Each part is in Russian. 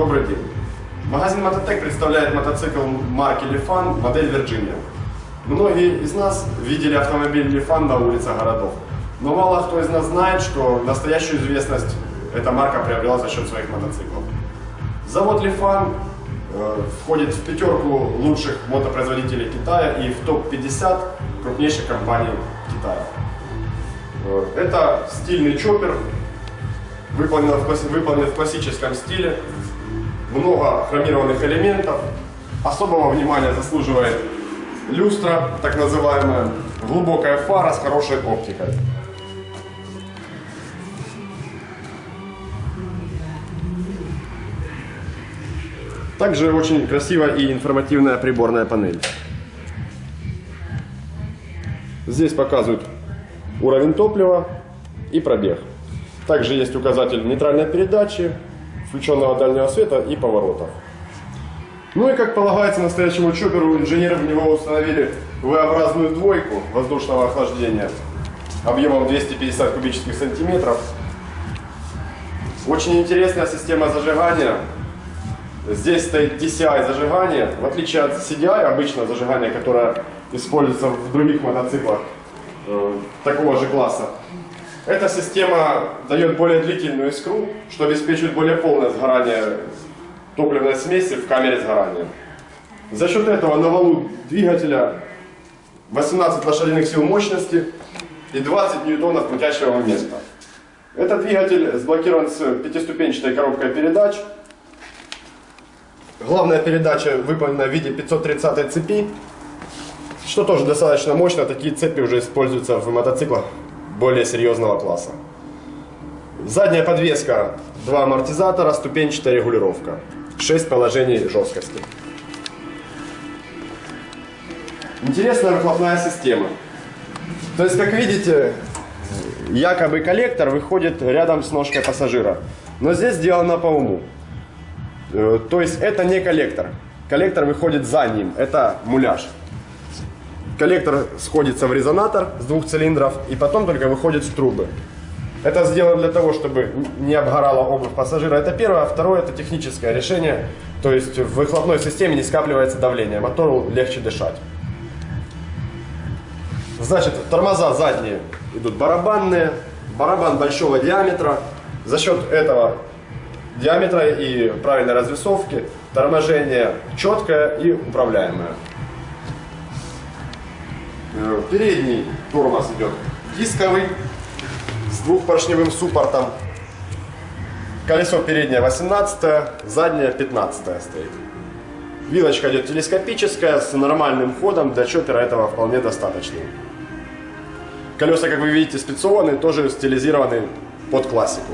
Добрый день. Магазин Мототек представляет мотоцикл марки Lifan, модель Virginia. Многие из нас видели автомобиль Lifan на улицах городов. Но мало кто из нас знает, что настоящую известность эта марка приобрела за счет своих мотоциклов. Завод Lifan э, входит в пятерку лучших мотопроизводителей Китая и в топ-50 крупнейших компаний Китая. Э, Это стильный чоппер, выполнен выполнен в классическом стиле, много хромированных элементов. Особого внимания заслуживает люстра, так называемая, глубокая фара с хорошей оптикой. Также очень красивая и информативная приборная панель. Здесь показывают уровень топлива и пробег. Также есть указатель нейтральной передачи, включенного дальнего света и поворотов. Ну и как полагается настоящему чоперу, инженеры в него установили V-образную двойку воздушного охлаждения объемом 250 кубических сантиметров. Очень интересная система зажигания. Здесь стоит DCI зажигание, в отличие от CDI, обычного зажигания, которое используется в других мотоциклах э, такого же класса. Эта система дает более длительную искру, что обеспечивает более полное сгорание топливной смеси в камере сгорания. За счет этого на валу двигателя 18 лошадиных сил мощности и 20 ньютонов крутящего момента. Этот двигатель сблокирован с пятиступенчатой коробкой передач. Главная передача выполнена в виде 530 цепи, что тоже достаточно мощно. Такие цепи уже используются в мотоциклах более серьезного класса. Задняя подвеска, два амортизатора, ступенчатая регулировка. 6 положений жесткости. Интересная выхлопная система. То есть, как видите, якобы коллектор выходит рядом с ножкой пассажира. Но здесь сделано по уму. Э, То есть это не коллектор. Коллектор выходит за ним. Это муляж. Коллектор сходится в резонатор с двух цилиндров и потом только выходит с трубы. Это сделано для того, чтобы не обгорала обувь пассажира. Это первое. А второе, это техническое решение. То есть в выхлопной системе не скапливается давление. Мотору легче дышать. Значит, тормоза задние идут барабанные. Барабан большого диаметра. За счет этого диаметра и правильной развесовки торможение четкое и управляемое. Э, Передний тормоз идет дисковый с двухпоршневым суппортом. Колесо переднее 18, заднее 15 стоит. Вилочка идет телескопическая с нормальным ходом, для чоппера этого вполне достаточно. Колеса, как вы видите, спецованные, тоже стилизированы под классику.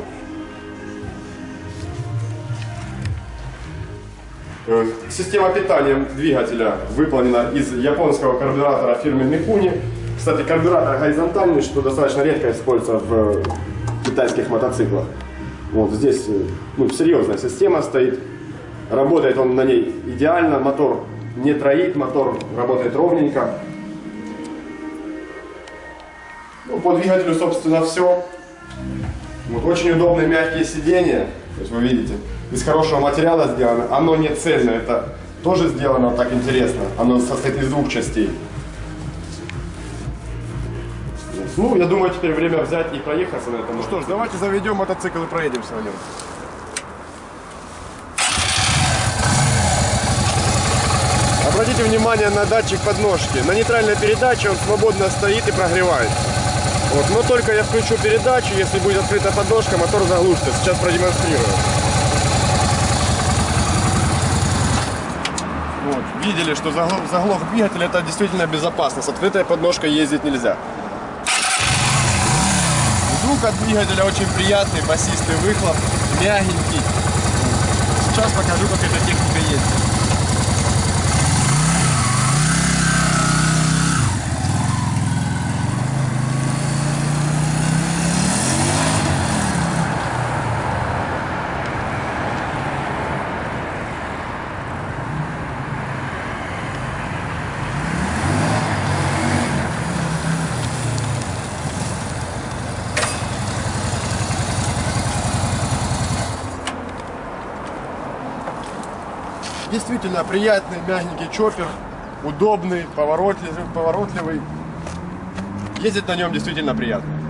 Система питания двигателя выполнена из японского карбюратора фирмы Микуни. Кстати, карбюратор горизонтальный, что достаточно редко используется в китайских мотоциклах. Вот здесь э, ну, серьезная система стоит. Работает он на ней идеально, мотор не троит, мотор работает ровненько. Ну, по двигателю, собственно, все. Вот очень удобные мягкие сиденья, то есть вы видите, из хорошего материала сделано. Оно не цельное, это тоже сделано так интересно. Оно состоит из двух частей. Ну, я думаю, теперь время взять и проехаться на этом. Ну что ж, давайте заведем мотоцикл и проедемся на нем. Обратите внимание на датчик подножки. На нейтральной передаче он свободно стоит и прогревает. Вот, но только я включу передачу, если будет открыта подножка, мотор заглушится. Сейчас продемонстрирую. Вот, видели, что заглох, двигатель это действительно безопасно. С открытой подножкой ездить нельзя. Звук от двигателя очень приятный, басистый выхлоп, мягенький. Сейчас покажу, как эта техника ездит. Действительно приятный, мягенький чоппер, удобный, поворотливый, поворотливый. Ездить на нем действительно приятно.